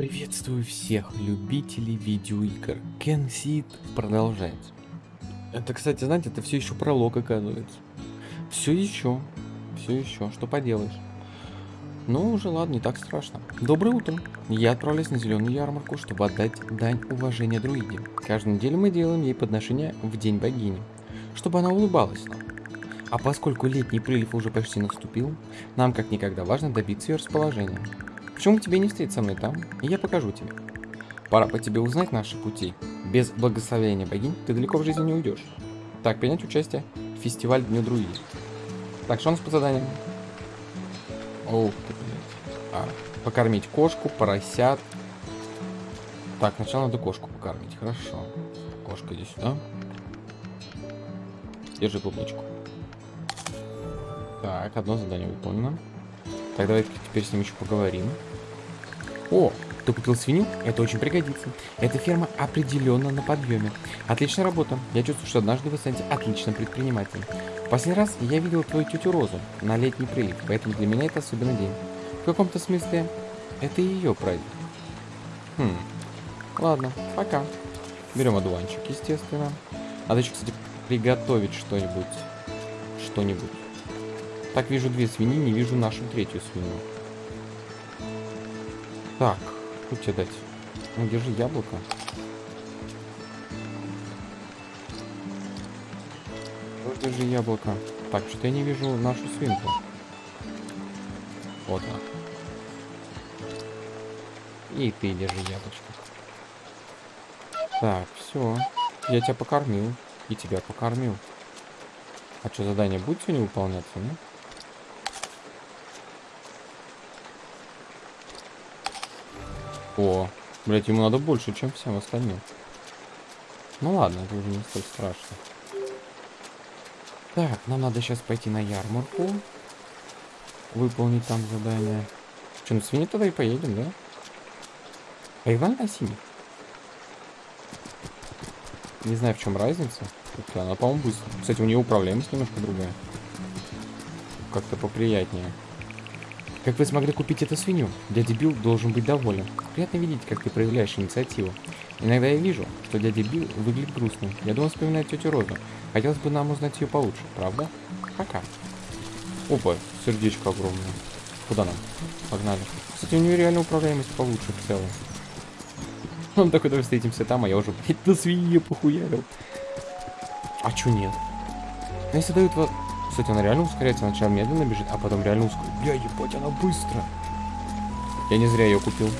Приветствую всех любителей видеоигр. Кен Сид продолжается. Это, кстати, знаете, это все еще пролог, оказывается. Все еще. Все еще. Что поделаешь? Ну, уже ладно, не так страшно. Доброе утро. Я отправляюсь на зеленую ярмарку, чтобы отдать дань уважения друиде. Каждую неделю мы делаем ей подношение в день богини, чтобы она улыбалась нам. А поскольку летний прилив уже почти наступил, нам как никогда важно добиться ее расположения. Почему тебе не встретить со мной там, и я покажу тебе. Пора по тебе узнать наши пути. Без благословения богинь ты далеко в жизни не уйдешь. Так, принять участие в фестиваль Дню Друиди. Так, что у нас по заданиям? Ух ты, блядь. А, покормить кошку, поросят. Так, сначала надо кошку покормить. Хорошо. Кошка, иди сюда. Держи клубничку. Так, одно задание выполнено. Так, давай теперь с ним еще поговорим. О, ты купил свинью? Это очень пригодится. Эта ферма определенно на подъеме. Отличная работа. Я чувствую, что однажды вы станете отличным предпринимателем. последний раз я видел твою тетю Розу на летний прилив, поэтому для меня это особенный день. В каком-то смысле это ее праздник. Хм. Ладно, пока. Берем одуванчик, естественно. Надо еще, кстати, приготовить что-нибудь. Что-нибудь. Так, вижу две свиньи, не вижу нашу третью свинью. Так, что тебе дать? Ну, держи яблоко. Вот держи яблоко. Так, что-то я не вижу нашу свинку. Вот она. И ты держи яблочко. Так, все. Я тебя покормил. И тебя покормил. А что, задание будет сегодня выполняться, ну? О, блять, ему надо больше, чем всем остальным. Ну ладно, это уже не столь страшно. Так, нам надо сейчас пойти на ярмарку. Выполнить там задание. Что, на свиньи тогда и поедем, да? Поиграли на синий? Не знаю, в чем разница. Она, по-моему, быстро. Кстати, у нее управляемость немножко другая. Как-то поприятнее. Как вы смогли купить эту свинью? Дядя Билл должен быть доволен. Приятно видеть, как ты проявляешь инициативу. Иногда я вижу, что дядя Билл выглядит грустным. Я думаю, вспоминает тетю Розу. Хотелось бы нам узнать ее получше, правда? Пока. Опа, сердечко огромное. Куда нам? Погнали. Кстати, у нее реально управляемость получше в целом. Он такой, давай встретимся там, а я уже, блядь, на свинье похуярил. А чё нет? Ну, если дают вот кстати, она реально ускоряется. Сначала медленно бежит, а потом реально ускоряется. Бля, ебать, она быстро. Я не зря ее купил.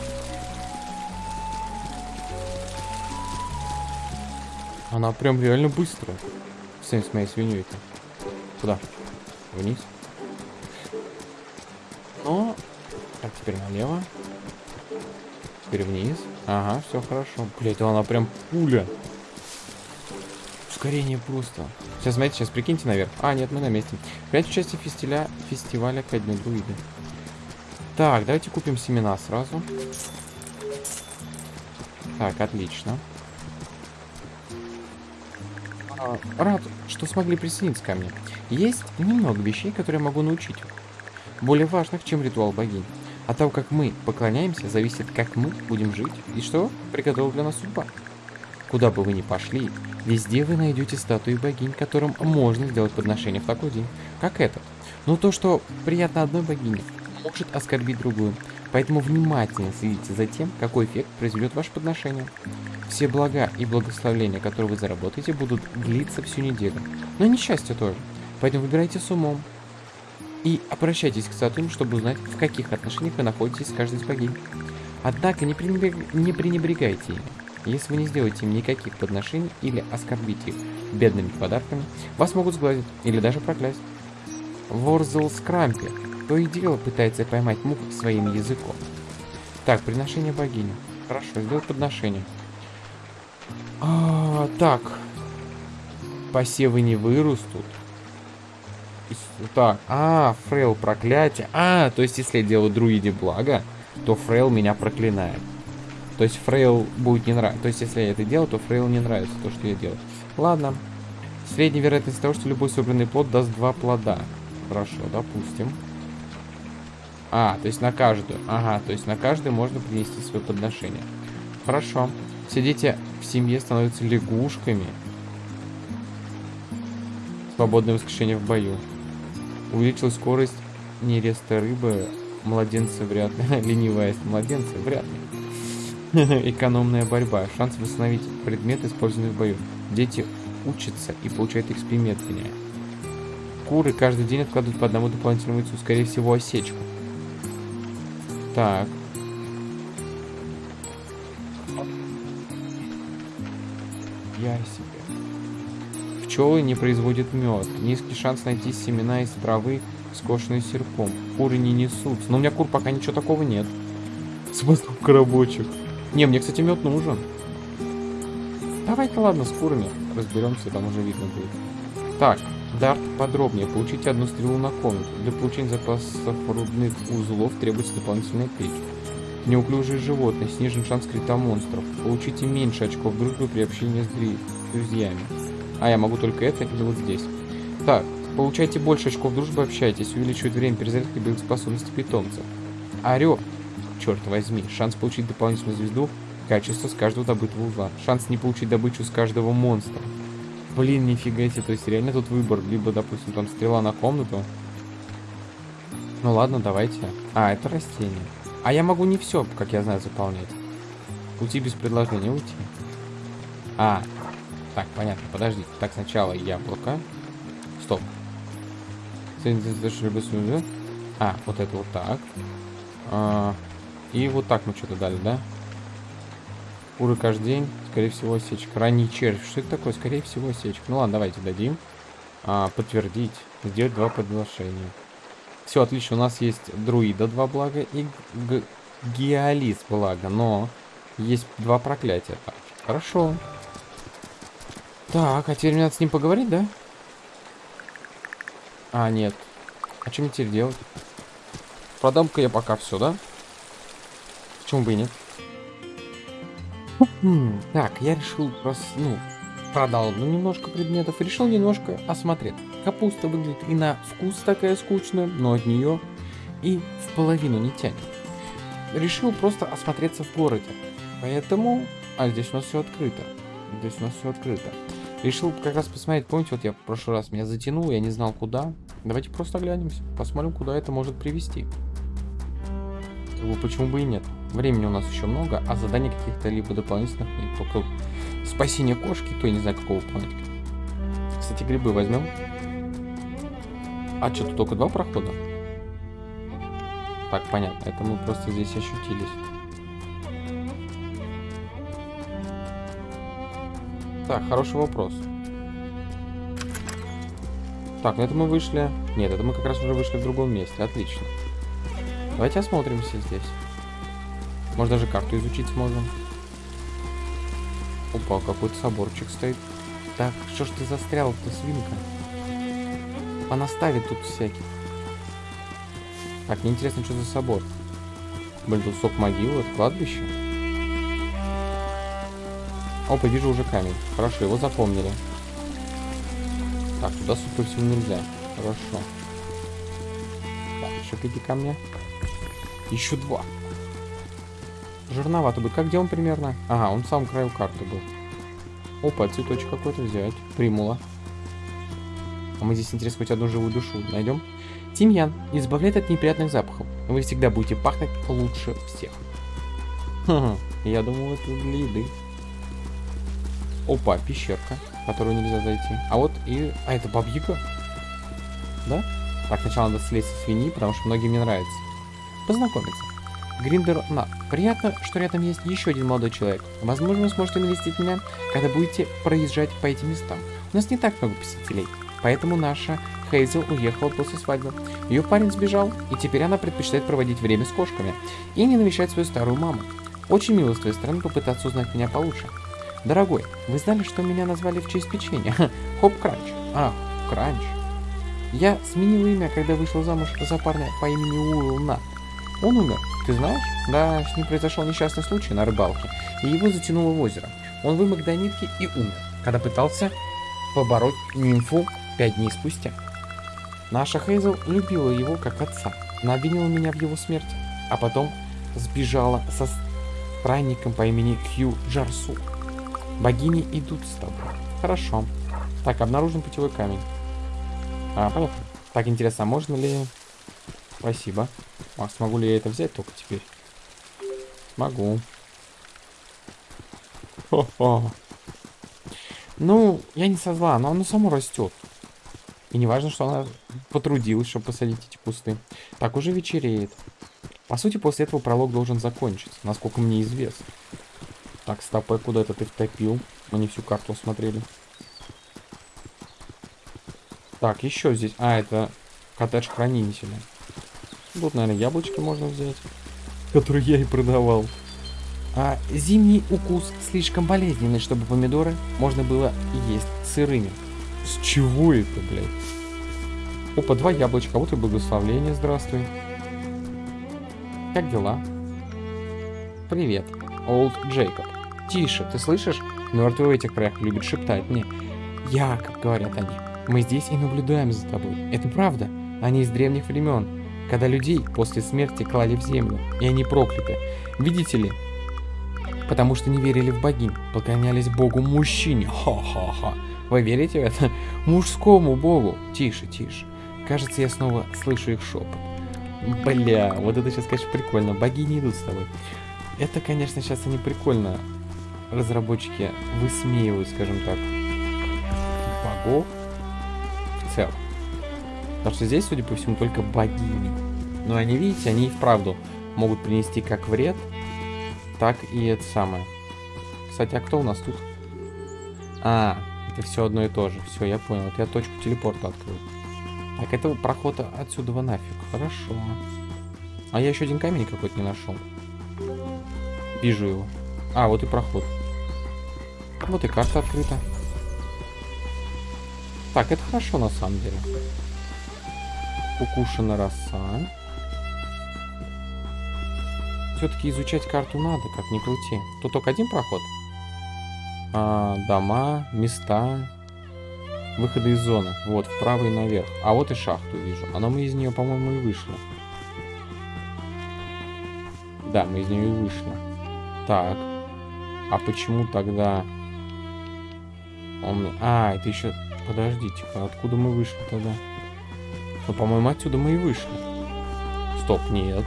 Она прям реально быстро. Сын с моей свиньей-то. Куда? Вниз. Но... Так, теперь налево. Теперь вниз. Ага, все хорошо. Блять, она прям пуля. Ускорение просто. Сейчас, смотрите, сейчас прикиньте наверх. А, нет, мы на месте. Принять участие фестиля, фестиваля ко дню друиды. Так, давайте купим семена сразу. Так, отлично. А, рад, что смогли присоединиться ко мне. Есть немного вещей, которые я могу научить. Более важных, чем ритуал богинь. От того, как мы поклоняемся, зависит, как мы будем жить и что приготовила для нас судьба. Куда бы вы ни пошли, везде вы найдете статуи богинь, которым можно сделать подношение в такой день, как этот. Но то, что приятно одной богине, может оскорбить другую. Поэтому внимательно следите за тем, какой эффект произведет ваше подношение. Все блага и благословления, которые вы заработаете, будут длиться всю неделю. Но несчастье тоже. Поэтому выбирайте с умом. И обращайтесь к статуям, чтобы узнать, в каких отношениях вы находитесь с каждой из богинь. Однако не, пренебрег... не пренебрегайте ими. Если вы не сделаете им никаких подношений или оскорбите их бедными подарками, вас могут сглазить или даже проклясть. Ворзел Скрампи то и дело пытается поймать мух своим языком. Так, приношение богини. Хорошо, сделать подношение. А, так. Посевы не вырастут. Так, а, фрейл проклятие. А, то есть если я делаю друиде благо, то фрейл меня проклинает. То есть Фрейл будет не нравиться. То есть если я это делаю, то Фрейл не нравится то, что я делаю. Ладно. Средняя вероятность того, что любой собранный плод даст два плода. Хорошо, допустим. А, то есть на каждую. Ага, то есть на каждую можно принести свое подношение. Хорошо. Все дети в семье становятся лягушками. Свободное воскрешение в бою. Увеличилась скорость нереста рыбы. Младенцы вряд ли. Ленивая младенцы вряд ли. Экономная борьба. Шанс восстановить предмет, использованный в бою. Дети учатся и получают XP медленнее. Куры каждый день откладывают по одному дополнительному яйцу. Скорее всего, осечку. Так. Я себе. Пчелы не производят мед. Низкий шанс найти семена из травы, скошенные серпом. Куры не несутся. Но у меня кур пока ничего такого нет. Смысл коробочек. Не, мне, кстати, мед нужен. Давай-ка, ладно, с курами разберемся, там уже видно будет. Так, Дарт подробнее. Получите одну стрелу на комнату. Для получения запасов рудных узлов требуется дополнительная печь. Неуклюжие животные. Снижен шанс крита монстров. Получите меньше очков дружбы при общении с друзьями. А, я могу только это или вот здесь. Так, получайте больше очков дружбы, общайтесь. Увеличивает время перезарядки боевых способностей питомцев. Черт возьми. Шанс получить дополнительную звезду. Качество с каждого добытого узла. Шанс не получить добычу с каждого монстра. Блин, нифига себе, то есть реально тут выбор. Либо, допустим, там стрела на комнату. Ну ладно, давайте. А, это растение. А я могу не все, как я знаю, заполнять. Уйти без предложения, уйти. А, так, понятно, подожди. Так, сначала яблоко. Стоп. А, вот это вот так. А, и вот так мы что-то дали, да? Куры каждый день. Скорее всего, осечка. Ранний червь. Что это такое? Скорее всего, осечка. Ну ладно, давайте дадим. А, подтвердить. Сделать два предложения. Все, отлично. У нас есть друида два блага и геолис благо. Но есть два проклятия также. Хорошо. Так, а теперь мне надо с ним поговорить, да? А, нет. А что мне теперь делать? Продам-ка я пока все, да? Почему бы и нет? Хм, так, я решил просто, ну, продал ну, немножко предметов, решил немножко осмотреть. Капуста выглядит и на вкус такая скучная, но от нее и в половину не тянет. Решил просто осмотреться в городе. Поэтому... А, здесь у нас все открыто. Здесь у нас все открыто. Решил как раз посмотреть, помните, вот я в прошлый раз меня затянул, я не знал куда. Давайте просто глянемся, посмотрим, куда это может привести. Как бы почему бы и нет. Времени у нас еще много, а заданий каких-то либо дополнительных нет. Только спасение кошки, то я не знаю какого планетки. Кстати, грибы возьмем. А что, тут только два прохода? Так, понятно. Это мы просто здесь ощутились. Так, хороший вопрос. Так, ну это мы вышли... Нет, это мы как раз уже вышли в другом месте. Отлично. Давайте осмотримся здесь. Может даже карту изучить сможем. Опа, какой-то соборчик стоит. Так, что ж ты застрял-то, свинка? Понаставит тут всяких. Так, мне интересно, что за собор. Блин, тут сок могилы, это кладбище. Опа, вижу уже камень. Хорошо, его запомнили. Так, туда, судя всего, нельзя. Хорошо. Так, еще какие камни? Еще два. Жирновато будет. Как где он примерно? Ага, он в самом краю карты был. Опа, цветочек какой-то взять. Примула. А мы здесь, интересно, хоть одну живую душу найдем. Тимьян избавляет от неприятных запахов. Вы всегда будете пахнуть лучше всех. Ха я думал, это для еды. Опа, пещерка, в которую нельзя зайти. А вот и... А, это бабьяка? Да? Так, сначала надо слезть со свиньи, потому что многим не нравится. Познакомиться. Гриндер на. Приятно, что рядом есть еще один молодой человек. Возможно, вы сможете навестить меня, когда будете проезжать по этим местам. У нас не так много посетителей, поэтому наша Хейзел уехала после свадьбы. Ее парень сбежал, и теперь она предпочитает проводить время с кошками и не навещать свою старую маму. Очень мило с твоей стороны попытаться узнать меня получше. Дорогой, вы знали, что меня назвали в честь печенья? Хоп Кранч. Ах, Кранч. Я сменила имя, когда вышла замуж за парня по имени Уилл Он умер, ты знаешь? Да, с ним произошел несчастный случай на рыбалке, и его затянуло в озеро. Он вымок до нитки и умер, когда пытался побороть нимфу пять дней спустя. Наша Хейзел любила его как отца. Она обвинила меня в его смерти, а потом сбежала со странником по имени Хью Джарсу. Богини идут с тобой. Хорошо. Так, обнаружен путевой камень. А, понятно. Так, интересно, а можно ли... Спасибо. А смогу ли я это взять только теперь? Могу. Хо-хо. Ну, я не со зла, но оно само растет. И не важно, что она потрудилась, чтобы посадить эти кусты. Так, уже вечереет. По сути, после этого пролог должен закончиться, насколько мне известно. Так, стопэ, куда это ты втопил? Мы не всю карту осмотрели. Так, еще здесь... А, это коттедж хранителя. Тут, наверное, яблочки можно взять. Которые я и продавал. А зимний укус слишком болезненный, чтобы помидоры можно было есть сырыми. С чего это, блядь? Опа, два яблочка. Вот и благословление, здравствуй. Как дела? Привет, Олд Джейкоб. Тише, ты слышишь? Мертвые в этих краях любят шептать мне. Я, как говорят они. Мы здесь и наблюдаем за тобой. Это правда. Они из древних времен, когда людей после смерти клали в землю, и они прокляты. Видите ли, потому что не верили в богинь, поклонялись богу мужчине. Ха-ха-ха. Вы верите в это? Мужскому богу. Тише, тише. Кажется, я снова слышу их шепот. Бля, вот это сейчас, конечно, прикольно. Богини идут с тобой. Это, конечно, сейчас они прикольно. Разработчики высмеивают, скажем так, богов в целом. Потому что здесь, судя по всему, только богини. Но они, видите, они и вправду могут принести как вред, так и это самое. Кстати, а кто у нас тут? А, это все одно и то же. Все, я понял. Вот я точку телепорта открыл. Так, это проход отсюда нафиг. Хорошо. А я еще один камень какой-то не нашел. Вижу его. А, вот и проход. Вот и карта открыта. Так, это хорошо на самом деле. Укушена роса. Все-таки изучать карту надо, как ни крути. Тут только один проход. А, дома, места, выходы из зоны. Вот, вправо и наверх. А вот и шахту вижу. А но мы из нее, по-моему, и вышли. Да, мы из нее и вышли. Так. А почему тогда... Он... А, это еще... Подождите-ка, откуда мы вышли тогда? Ну, по-моему, отсюда мы и вышли. Стоп, нет.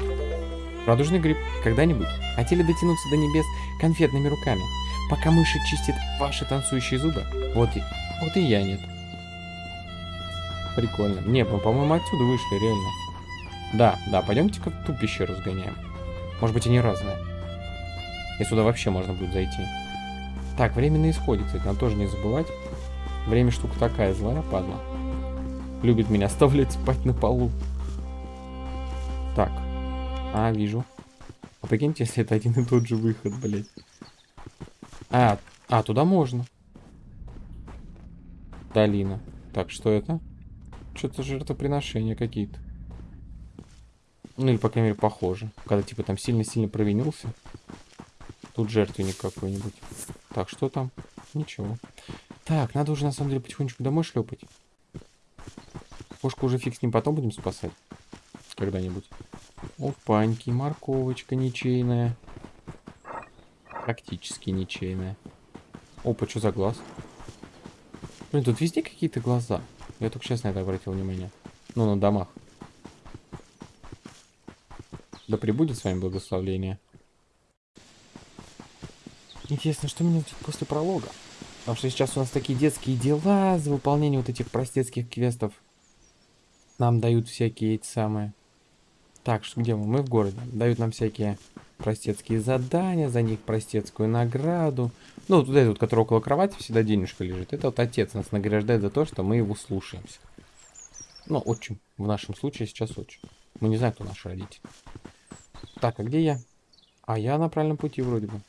Радужный гриб. Когда-нибудь хотели дотянуться до небес конфетными руками, пока мыши чистят ваши танцующие зубы? Вот и, вот и я нет. Прикольно. Не, мы, по-моему, отсюда вышли, реально. Да, да, пойдемте-ка в ту пещеру сгоняем. Может быть, они разные. И сюда вообще можно будет зайти. Так, время на исходе, кстати, надо тоже не забывать. Время штука такая, злая падла. Любит меня оставлять спать на полу. Так, а, вижу. А прикиньте, если это один и тот же выход, блядь. А, а, туда можно. Долина. Так, что это? Что-то жертвоприношения какие-то. Ну или, по крайней мере, похоже. Когда, типа, там сильно-сильно провинился. Тут жертвенник какой-нибудь. Так, что там? Ничего. Так, надо уже, на самом деле, потихонечку домой шлепать. Кошку уже фиг с ним потом будем спасать. Когда-нибудь. Опаньки, морковочка ничейная. Практически ничейная. Опа, что за глаз? Блин, тут везде какие-то глаза. Я только сейчас на это обратил внимание. Ну, на домах. Да прибудет с вами благословление. Интересно, что меня ждет после пролога? Потому что сейчас у нас такие детские дела за выполнение вот этих простецких квестов. Нам дают всякие эти самые так, что где мы? Мы в городе. Дают нам всякие простецкие задания, за них простецкую награду. Ну, вот этот, который около кровати всегда денежка лежит. Это вот отец нас награждает за то, что мы его слушаемся. Ну, отчим. В нашем случае сейчас отчим. Мы не знаем, кто наш родитель. Так, а где я? А я на правильном пути вроде бы.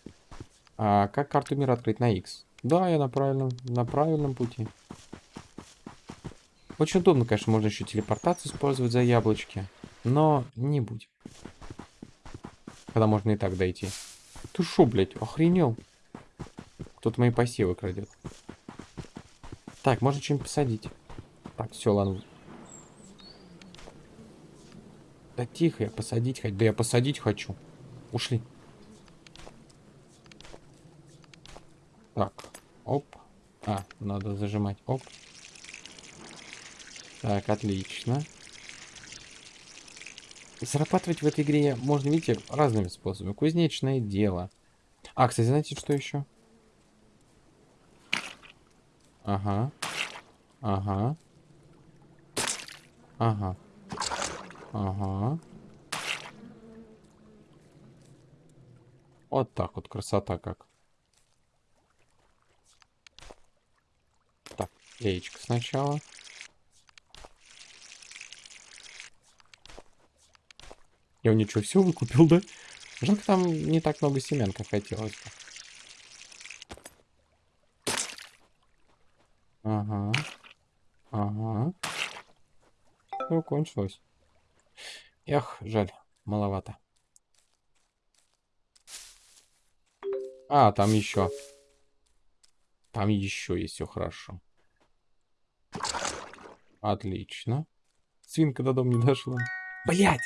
А как карту мира открыть на X? Да, я на правильном, на правильном пути. Очень удобно, конечно, можно еще телепортацию использовать за яблочки. Но не будем. Когда можно и так дойти. Ты шо, блядь, охренел? Кто-то мои посевы крадет. Так, можно что-нибудь посадить. Так, все, ладно. Да тихо, я посадить хочу. Да я посадить хочу. Ушли. Так, оп. А, надо зажимать. Оп. Так, отлично. Зарабатывать в этой игре можно, видите, разными способами. Кузнечное дело. А, кстати, знаете, что еще? Ага. Ага. Ага. Ага. Вот так вот, красота как. Так, яичко сначала. Я у ничего все выкупил, да? Жалко, там не так много семян, как хотелось бы. Ага. Ага. Все, кончилось. Эх, жаль, маловато. А, там еще. Там еще есть все хорошо. Отлично. Свинка до дома не дошла. Блять!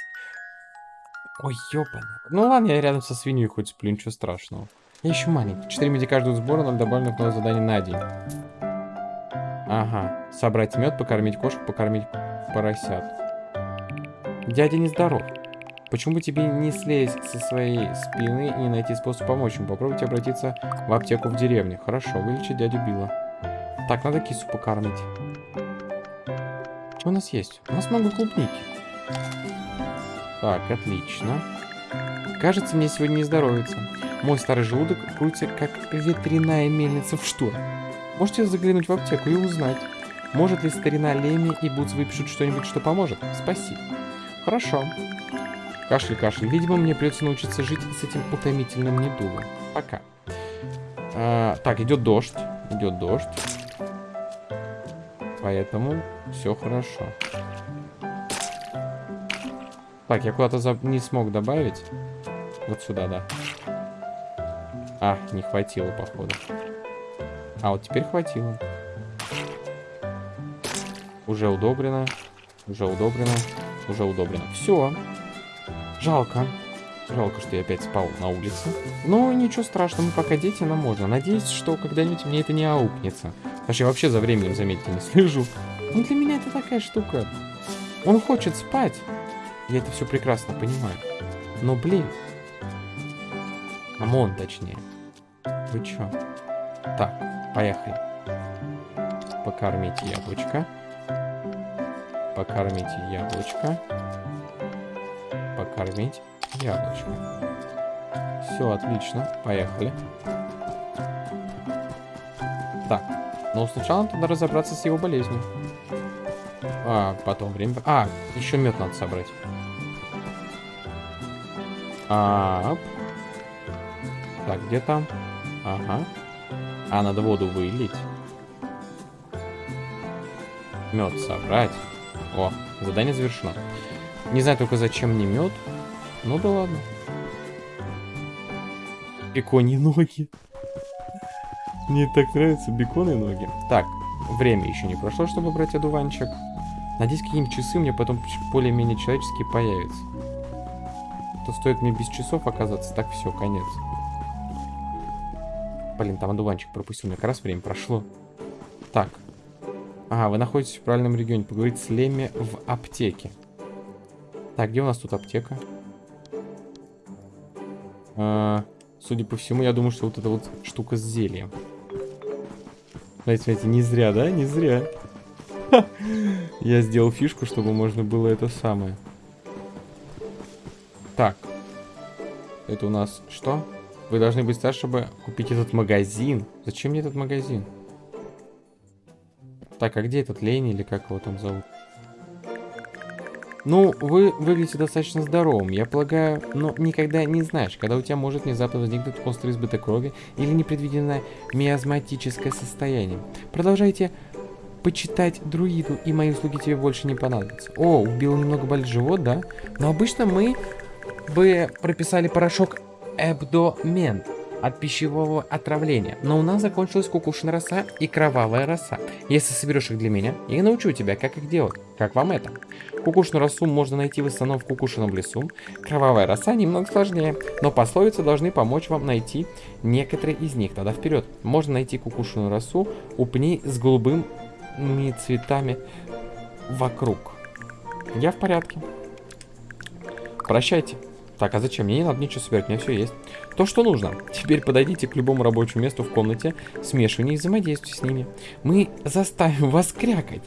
Ой, ёпана. Ну ладно, я рядом со свиньей хоть сплю, ничего страшного. Я еще маленький. 4 меди каждого сбора, 0 добавленных новое задание на день. Ага. Собрать мед, покормить кошку, покормить поросят. Дядя нездоров. Почему тебе не слезть со своей спины и не найти способ помочь ему? Попробуйте обратиться в аптеку в деревне. Хорошо, вылечить дядю Билла. Так, надо кису покормить. Что у нас есть? У нас много клубники. Так, отлично. Кажется, мне сегодня не здоровится. Мой старый желудок крутится, как ветряная мельница в шторм. Можете заглянуть в аптеку и узнать, может ли старина Леми и Бутс выпишут что-нибудь, что поможет? Спасибо. Хорошо. Кашель, кашель. Видимо, мне придется научиться жить с этим утомительным недугом. Пока. А, так, идет дождь. Идет дождь. Поэтому все хорошо. Так, я куда-то за... не смог добавить. Вот сюда, да. А, не хватило, походу. А, вот теперь хватило. Уже удобрено. Уже удобрено. Уже удобрено. Все. Жалко. Жалко, что я опять спал на улице. Но ничего страшного, мы пока дети, нам можно. Надеюсь, что когда-нибудь мне это не аукнется. Потому я вообще за временем, заметьте, не слежу. Ну, для меня это такая штука. Он хочет спать. Я это все прекрасно понимаю. Но, блин. Амон, точнее. Вы чё? Так, поехали. Покормить яблочко. Покормить яблочко. Покормить яблочко. Все, отлично. Поехали. Так. Но сначала надо разобраться с его болезнью. А, потом время... А, еще мед надо собрать. Ап. Так, где там? Ага. А, надо воду вылить. Мед собрать. О, задание завершено. Не знаю только зачем мне мед. Ну да ладно. Бекони ноги. Мне так нравятся беконы ноги. Так, время еще не прошло, чтобы брать одуванчик. Надеюсь, какие-нибудь часы мне потом более-менее человеческие появятся то стоит мне без часов оказаться, так все, конец. Блин, там одуванчик пропустил, как раз время прошло. Так. Ага, вы находитесь в правильном регионе. Поговорить с Леми в аптеке. Так, где у нас тут аптека? А, судя по всему, я думаю, что вот эта вот штука с зельем. Знаете, смотрите, не зря, да? Не зря. Я сделал фишку, чтобы можно было это самое. Это у нас что? Вы должны быть старше, чтобы купить этот магазин. Зачем мне этот магазин? Так, а где этот Лени или как его там зовут? Ну, вы выглядите достаточно здоровым, я полагаю, но никогда не знаешь, когда у тебя может внезапно возникнуть острый избыток крови или непредвиденное миазматическое состояние. Продолжайте почитать друиду, и мои услуги тебе больше не понадобятся. О, убил немного болит живот, да? Но обычно мы бы прописали порошок Эбдомент от пищевого отравления, но у нас закончилась кукушная роса и кровавая роса. Если соберешь их для меня, я научу тебя, как их делать. Как вам это? Кукушную росу можно найти в основном в кукушином лесу. Кровавая роса немного сложнее, но пословицы должны помочь вам найти некоторые из них. Тогда вперед. Можно найти кукушную росу у пней с голубыми цветами вокруг. Я в порядке. Прощайте. Так, а зачем? Мне не надо ничего собирать, у меня все есть. То, что нужно. Теперь подойдите к любому рабочему месту в комнате, смешивайте и взаимодействуйте с ними. Мы заставим вас крякать,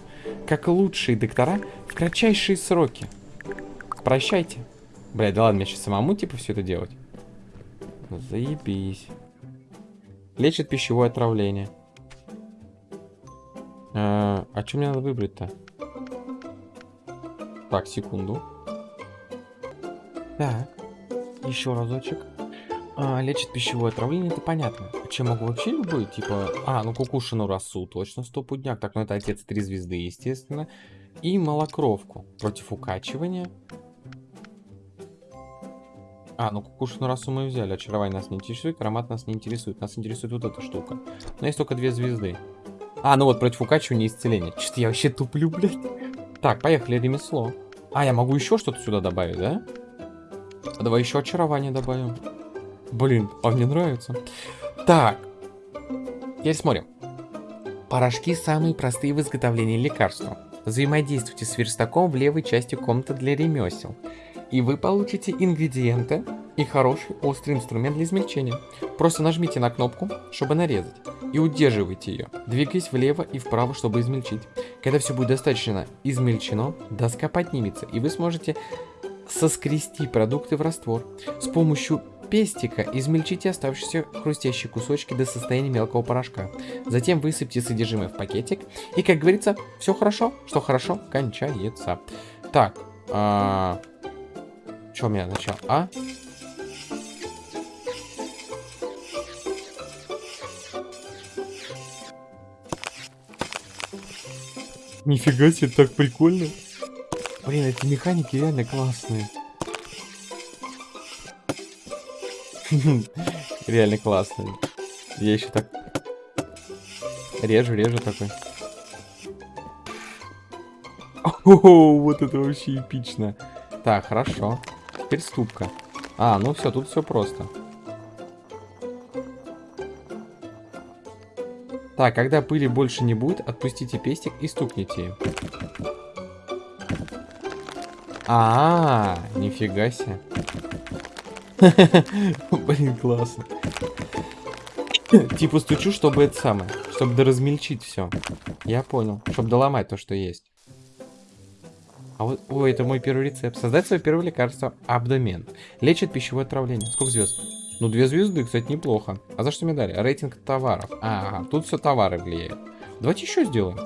как лучшие доктора в кратчайшие сроки. Прощайте. Бля, да ладно, мне сейчас самому типа все это делать. Заебись. Лечит пищевое отравление. А, а что мне надо выбрать-то? Так, секунду. Так. Еще разочек. А, лечит пищевое отравление, это понятно. Чем могу вообще любой, типа... А, ну кукушину росу, точно, стопудняк. Так, ну это отец три звезды, естественно. И малокровку против укачивания. А, ну кукушину росу мы взяли. Очарование нас не интересует, аромат нас не интересует. Нас интересует вот эта штука. Но есть только две звезды. А, ну вот против укачивания и исцеления. Что-то я вообще туплю, блядь. Так, поехали, ремесло. А, я могу еще что-то сюда добавить, да? А давай еще очарование добавим. Блин, а мне нравится. Так. Теперь смотрим. Порошки самые простые в изготовлении лекарства. Взаимодействуйте с верстаком в левой части комнаты для ремесел. И вы получите ингредиенты и хороший острый инструмент для измельчения. Просто нажмите на кнопку, чтобы нарезать. И удерживайте ее, двигаясь влево и вправо, чтобы измельчить. Когда все будет достаточно измельчено, доска поднимется, и вы сможете соскрести продукты в раствор. С помощью пестика измельчите оставшиеся хрустящие кусочки до состояния мелкого порошка. Затем высыпьте содержимое в пакетик. И, как говорится, все хорошо, что хорошо кончается. Так, а... что у меня начал? А? Нифига себе, так прикольно. Блин, эти механики реально классные. Реально классные. Я еще так режу, режу такой. О, вот это вообще эпично. Так, хорошо. Теперь ступка. А, ну все, тут все просто. Так, когда пыли больше не будет, отпустите пестик и стукните им. А, -а, -а нифига себе. Блин, классно. Типа стучу, чтобы это самое, чтобы доразмельчить все. Я понял, чтобы доломать то, что есть. А вот, ой, это мой первый рецепт. Создать свое первое лекарство. Абдомен. Лечит пищевое отравление. Сколько звезд? Ну, две звезды, кстати, неплохо. А за что мне дали? Рейтинг товаров. Ага, тут все товары влияют. Давайте еще сделаем.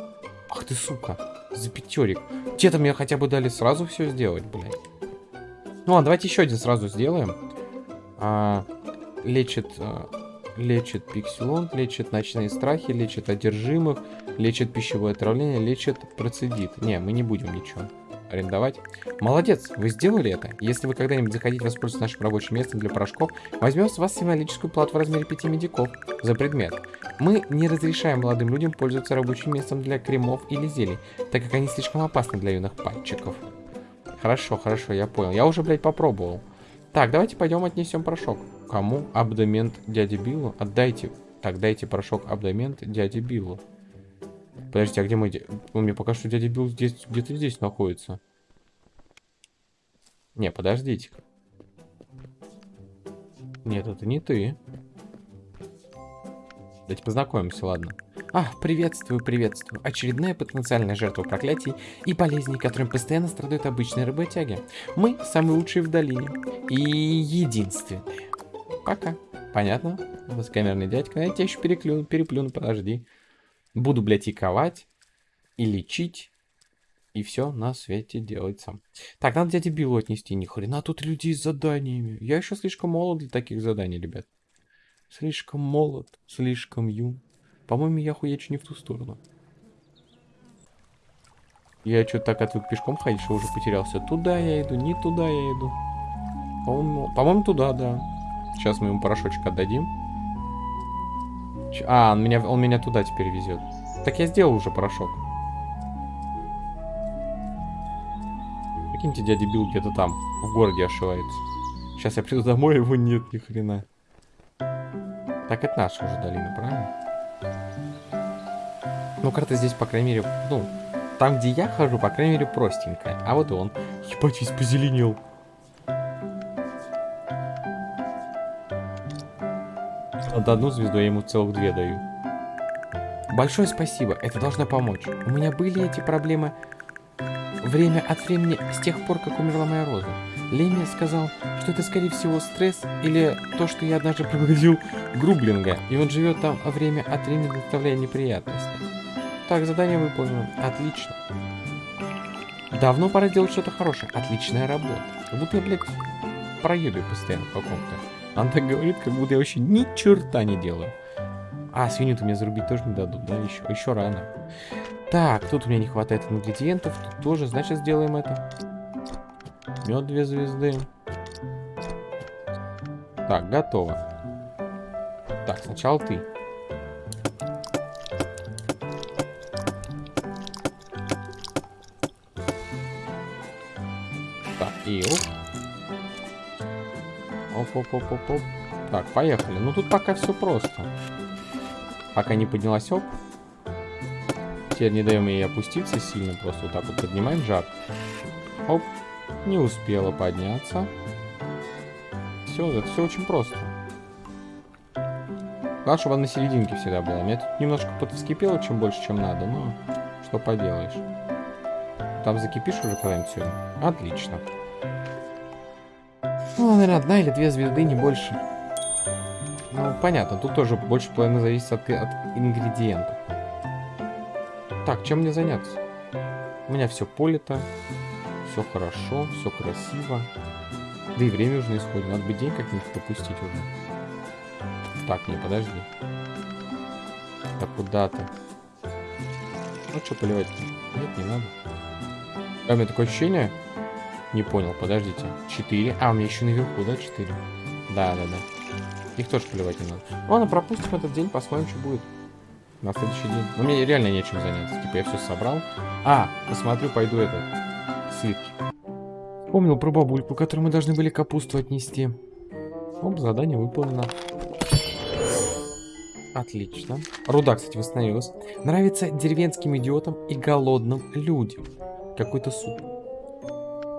Ах ты, сука. За пятерик. Те-то мне хотя бы дали сразу все сделать, блядь. Ну ладно, давайте еще один сразу сделаем. А, лечит, а, лечит пикселон, лечит ночные страхи, лечит одержимых, лечит пищевое отравление, лечит процедит. Не, мы не будем ничего арендовать. Молодец, вы сделали это. Если вы когда-нибудь захотите воспользоваться нашим рабочим местом для порошков, возьмем с вас символическую плату в размере 5 медиков за предмет. Мы не разрешаем молодым людям пользоваться рабочим местом для кремов или зелий, так как они слишком опасны для юных пальчиков. Хорошо, хорошо, я понял. Я уже, блядь, попробовал. Так, давайте пойдем отнесем порошок. Кому? Абдомент дяде Биллу? Отдайте. Так, дайте порошок абдомент дяде Биллу. Подождите, а где мой... Он мне пока что дядя Билл здесь, где-то здесь находится. Не, подождите. Нет, это не ты. Давайте познакомимся, ладно. А, приветствую, приветствую. Очередная потенциальная жертва проклятий и болезней, которым постоянно страдают обычные работяги. Мы самые лучшие в долине. И единственные. Пока. Понятно? Высокомерный дядька. Я тебя еще переклюну, переплюну, подожди. Буду, блядь, иковать и лечить. И все на свете делать сам. Так, надо дяде Биллу отнести. Ни хрена тут людей с заданиями. Я еще слишком молод для таких заданий, ребят. Слишком молод, слишком юн. По-моему, я хуячу не в ту сторону. Я что-то так отвык пешком ходить, что уже потерялся. Туда я иду, не туда я иду. По-моему, по туда, да. Сейчас мы ему порошочек отдадим. А, он меня, он меня туда теперь везет. Так я сделал уже порошок. Прикиньте, дядя Билл где-то там, в городе ошивается. Сейчас я приду домой, его нет ни хрена. Так это наша уже долина, правильно? Ну, карта здесь, по крайней мере, ну, там, где я хожу, по крайней мере, простенькая. А вот он. Ебать, весь позеленел. Над одну звезду я ему целых две даю. Большое спасибо, это должно помочь. У меня были эти проблемы время от времени с тех пор, как умерла моя роза. Леми сказал, что это скорее всего стресс или то, что я однажды проглотил Грублинга, и он живет там время от времени доставляя неприятности. Так, задание выполнено. Отлично. Давно пора делать что-то хорошее. Отличная работа. Как я, блядь, проеду постоянно по каком-то. Она так говорит, как будто я вообще ни черта не делаю. А, свинью-то мне зарубить тоже не дадут, да? Еще, еще рано. Так, тут у меня не хватает ингредиентов. Тут тоже, значит, сделаем это. Мед две звезды. Так, готово. Так, сначала ты. Так, и оп. Оп-оп-оп-оп-оп. Так, поехали. Ну тут пока все просто. Пока не поднялась оп. Теперь не даем ей опуститься сильно. Просто вот так вот поднимаем жар. Оп. Не успела подняться. Все, это все очень просто. Главное, чтобы она на серединке всегда была. Меня тут немножко подвскипело, чем больше, чем надо, но что поделаешь. Там закипишь уже когда-нибудь сегодня? Отлично. Ну, наверное, одна или две звезды, не больше. Ну, понятно, тут тоже больше половины зависит от, от ингредиентов. Так, чем мне заняться? У меня все полито, все хорошо, все красиво. Да и время уже на исходе. Надо бы день как-нибудь допустить уже. Так, не, подожди. Так, куда ты? Ну, что поливать -то? Нет, не надо. А, у меня такое ощущение... Не понял, подождите. Четыре. А, у меня еще наверху, да, четыре? Да, да, да. Их тоже поливать не надо. Ладно, пропустим этот день, посмотрим, что будет. На следующий день. Но мне реально нечем заняться. Типа я все собрал. А, посмотрю, пойду это слитки. Помнил про бабульку, которой мы должны были капусту отнести. Оп, задание выполнено. Отлично. Руда, кстати, восстановилась. Нравится деревенским идиотам и голодным людям. Какой-то суп.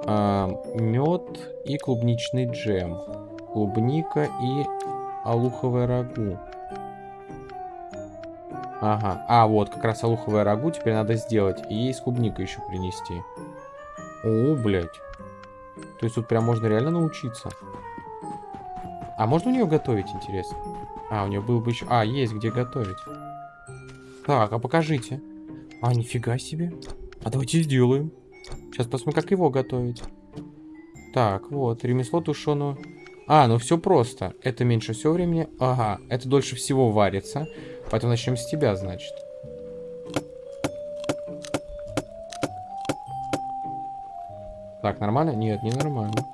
А, мед и клубничный джем. Клубника и алуховое рагу. Ага. А, вот, как раз алуховое рагу теперь надо сделать. И ей с клубникой еще принести. О, блядь. То есть тут прям можно реально научиться. А можно у нее готовить, интересно? А, у нее был бы еще... А, есть где готовить. Так, а покажите. А, нифига себе. А давайте сделаем. Сейчас посмотрим, как его готовить. Так, вот, ремесло тушеного. А, ну все просто. Это меньше всего времени. Ага, это дольше всего варится. Поэтому начнем с тебя, значит. Так, нормально? Нет, не нормально.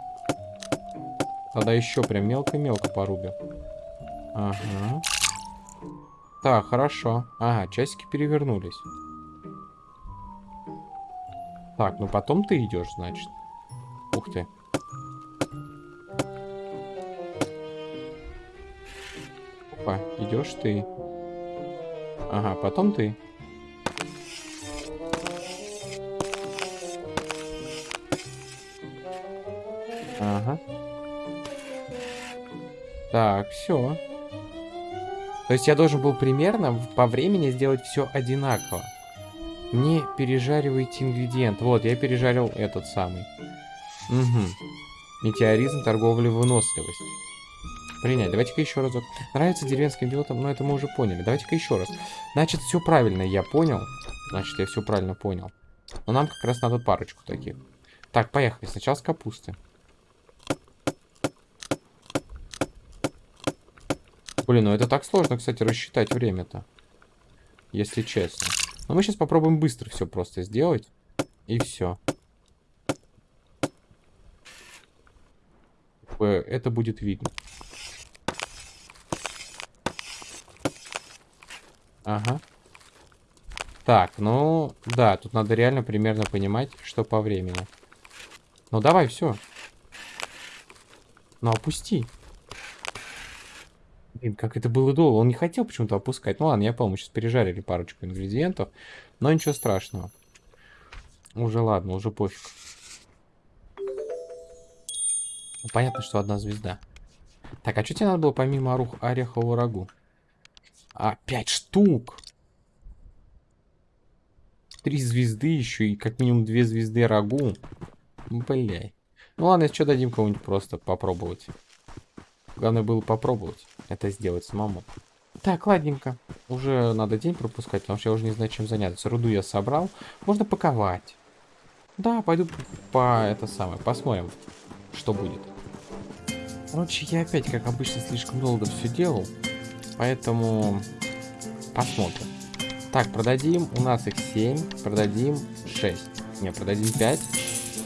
Тогда еще прям мелко-мелко порубим. Ага. Так, хорошо. Ага, часики перевернулись. Так, ну потом ты идешь, значит. Ух ты. Опа, идешь ты. Ага, потом ты. Ага. Так, все. То есть я должен был примерно по времени сделать все одинаково. Не пережаривайте ингредиент. Вот, я пережарил этот самый. Угу. Метеоризм, торговля, выносливость. Принять. Давайте-ка еще разок. Нравится деревенским пилотам, но это мы уже поняли. Давайте-ка еще раз. Значит, все правильно я понял. Значит, я все правильно понял. Но нам как раз надо парочку таких. Так, поехали. Сначала с капусты. Блин, ну это так сложно, кстати, рассчитать время-то. Если честно. Но мы сейчас попробуем быстро все просто сделать. И все. Это будет видно. Ага. Так, ну, да, тут надо реально примерно понимать, что по времени. Ну давай, все. Ну опусти. Блин, как это было долго. Он не хотел почему-то опускать. Ну ладно, я помню, сейчас пережарили парочку ингредиентов. Но ничего страшного. Уже ладно, уже пофиг. Ну, понятно, что одна звезда. Так, а что тебе надо было помимо орух, орехового рагу? А, пять штук! Три звезды еще и как минимум две звезды рагу. Бля. Ну ладно, что, дадим кому-нибудь просто попробовать. Главное было попробовать это сделать самому. Так, ладненько. Уже надо день пропускать, потому что я уже не знаю, чем заняться. Руду я собрал. Можно паковать. Да, пойду по это самое. Посмотрим, что будет. Короче, я опять, как обычно, слишком долго все делал. Поэтому посмотрим. Так, продадим. У нас их 7. Продадим 6. Не, продадим 5.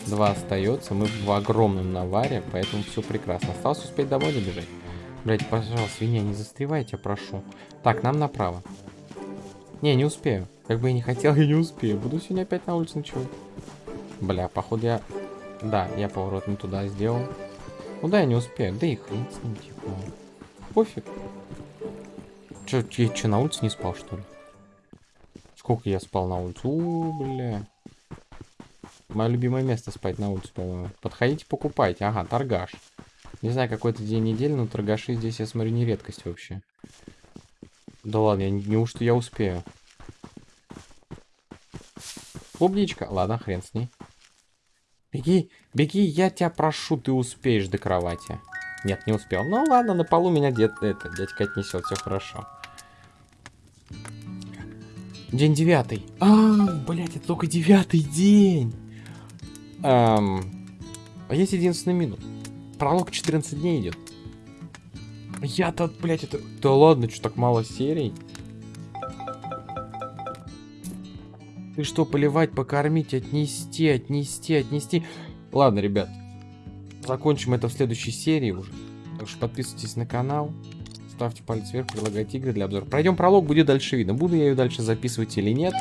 2 остается. Мы в огромном наваре, поэтому все прекрасно. Осталось успеть домой добежать. Блять, пожалуйста, свинья, не застревайте, прошу. Так, нам направо. Не, не успею. Как бы я не хотел, я не успею. Буду сегодня опять на улице ночевать. Бля, походу я... Да, я поворот не туда сделал. Ну да, я не успею. Да и хрен с ним, типа. Пофиг. Че, я че, на улице не спал, что ли? Сколько я спал на улице? У, бля. Мое любимое место спать на улице, по-моему. Подходите, покупайте. Ага, торгаш. Не знаю, какой-то день недели, но торгаши здесь, я смотрю, не редкость вообще. Да ладно, я, неужто я успею? Клубничка. Ладно, хрен с ней. Беги, беги, я тебя прошу, ты успеешь до кровати. Нет, не успел. Ну ладно, на полу меня дед, это, дядька отнесет, все хорошо. День девятый. А, блять, это только девятый день. Эм, а есть единственный минус. Пролог 14 дней идет. Я-то, блять, это... Да ладно, что так мало серий? Ты что, поливать, покормить, отнести, отнести, отнести? Ладно, ребят. Закончим это в следующей серии уже. Так что подписывайтесь на канал. Ставьте палец вверх, предлагайте игры для обзора. Пройдем пролог, будет дальше видно. Буду я ее дальше записывать или нет.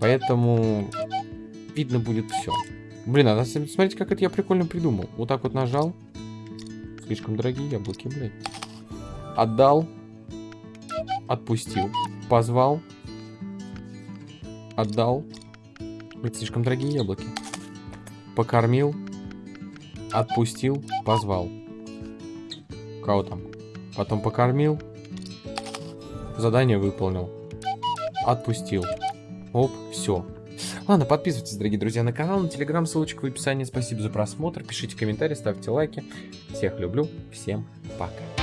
Поэтому видно будет все. Блин, а смотрите, как это я прикольно придумал. Вот так вот нажал. Слишком дорогие яблоки, блядь. Отдал. Отпустил. Позвал отдал. Это слишком дорогие яблоки. Покормил. Отпустил. Позвал. Кого там? Потом покормил. Задание выполнил. Отпустил. Оп, все. Ладно, подписывайтесь, дорогие друзья, на канал, на телеграм, ссылочка в описании. Спасибо за просмотр, пишите комментарии, ставьте лайки. Всех люблю, всем пока.